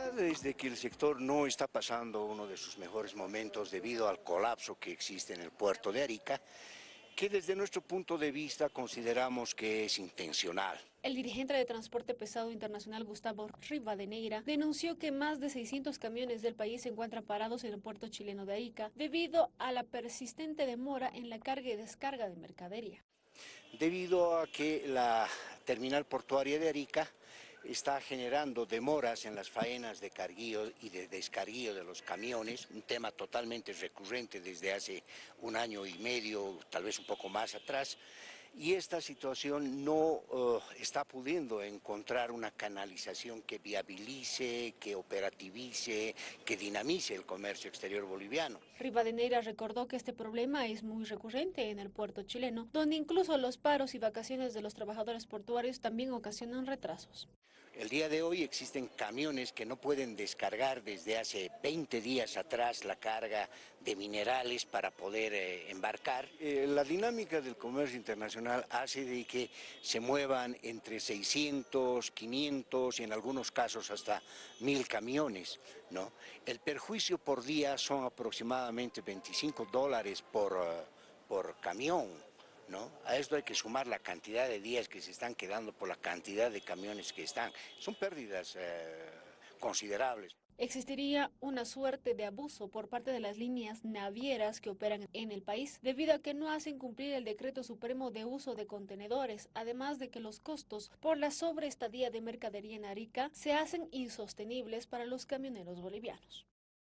verdad es de que el sector no está pasando uno de sus mejores momentos debido al colapso que existe en el puerto de Arica, que desde nuestro punto de vista consideramos que es intencional. El dirigente de Transporte Pesado Internacional Gustavo Rivadeneira denunció que más de 600 camiones del país se encuentran parados en el puerto chileno de Arica debido a la persistente demora en la carga y descarga de mercadería. Debido a que la terminal portuaria de Arica está generando demoras en las faenas de carguío y de descarguío de los camiones, un tema totalmente recurrente desde hace un año y medio, tal vez un poco más atrás, y esta situación no uh, está pudiendo encontrar una canalización que viabilice, que operativice, que dinamice el comercio exterior boliviano. Rivadeneira recordó que este problema es muy recurrente en el puerto chileno, donde incluso los paros y vacaciones de los trabajadores portuarios también ocasionan retrasos. El día de hoy existen camiones que no pueden descargar desde hace 20 días atrás la carga de minerales para poder eh, embarcar. Eh, la dinámica del comercio internacional hace de que se muevan entre 600, 500 y en algunos casos hasta 1000 camiones. ¿no? El perjuicio por día son aproximadamente 25 dólares por, uh, por camión. ¿No? A esto hay que sumar la cantidad de días que se están quedando por la cantidad de camiones que están. Son pérdidas eh, considerables. Existiría una suerte de abuso por parte de las líneas navieras que operan en el país debido a que no hacen cumplir el decreto supremo de uso de contenedores, además de que los costos por la sobreestadía de mercadería en Arica se hacen insostenibles para los camioneros bolivianos.